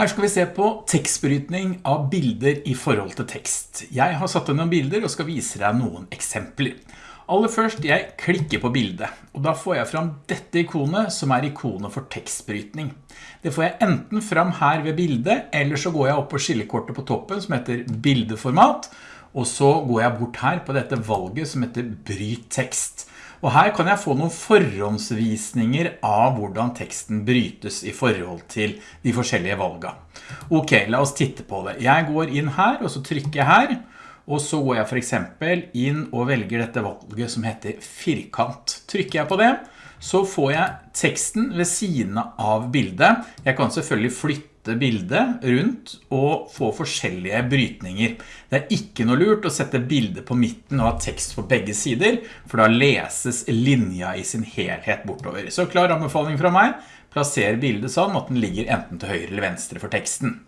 Her skal vi se på tekstbrytning av bilder i forhold til tekst. Jeg har satt noen bilder og skal vise deg noen eksempler. Aller først, jeg klikker på bildet, og da får jeg fram dette ikonet som er ikonet for tekstbrytning. Det får jeg enten fram her ved bildet, eller så går jeg opp på skillekortet på toppen som heter bildeformat, og så går jeg bort her på dette valget som heter bryt tekst. Og her kan jeg få noen forhåndsvisninger av hvordan teksten brytes i forhold til de forskjellige valgene. Ok, la oss titte på det. Jeg går inn her, og så trykker jeg her, og så går jeg for eksempel inn og velger dette valget som heter firkant. Trykker jeg på det, så får jeg teksten ved siden av bildet. Jeg kan selvfølgelig flytte bildet rundt og få forskjellige brytninger. Det er ikke noe lurt å sette bildet på midten og ha tekst på begge sider, for da leses linja i sin helhet bortover. Så klar anbefaling fra meg, plasser bildet sånn at den ligger enten til høyre eller venstre for teksten.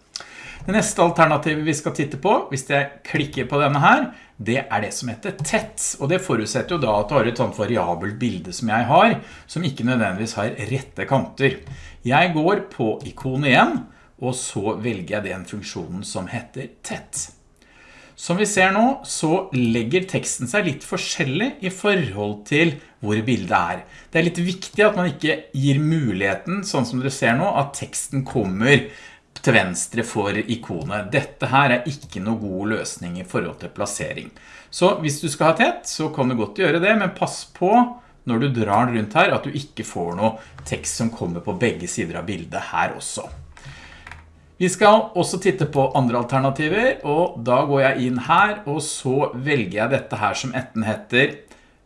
Det neste alternativet vi skal titte på, hvis jeg klikker på denne her, det er det som heter tett. Og det forutsetter jo da at du har et sånt variabelt bilde som jeg har, som ikke nødvendigvis har rette kanter. Jeg går på ikonet igjen, og så velger jeg den funksjonen som heter tett. Som vi ser nå, så legger teksten seg litt forskjellig i forhold til hvor bildet er. Det er litt viktig at man ikke gir muligheten, sånn som dere ser nå, at teksten kommer til venstre for ikonet. Dette her er ikke noe god løsning i forhold til plassering. Så hvis du skal ha tett, så kan du godt gjøre det, men pass på når du drar rundt her at du ikke får noe tekst som kommer på begge sider av bildet her også. Vi skal også titte på andre alternativer, og da går jeg inn her, og så velger jeg dette her som etten heter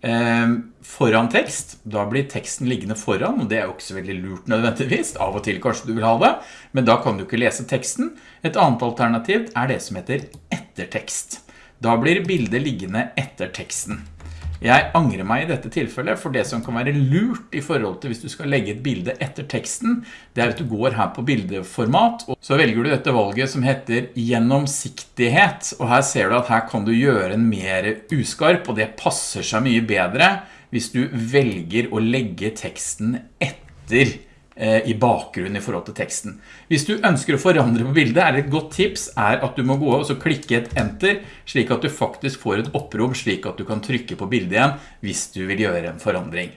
foran tekst. Da blir teksten liggende foran, og det er jo ikke så veldig lurt nødvendigvis. Av og til kanskje du vil ha det, men da kan du ikke lese teksten. Et annet alternativ er det som heter ettertekst. Da blir bildet liggende etter teksten. Jeg angrer meg i dette tilfellet, for det som kan være lurt i forhold til hvis du skal legge et bilde etter teksten, det er at du går her på bildeformat, og så velger du dette valget som heter gjennomsiktighet, og her ser du at her kan du gjøre en mer uskarp, og det passer seg mye bedre hvis du velger å legge teksten etter i bakgrunnen i forhold til teksten. Hvis du ønsker å forandre på bildet, er et godt tips er at du må gå og klikke et enter, slik at du faktisk får et opprom, slik at du kan trykke på bildet igjen hvis du vil gjøre en forandring.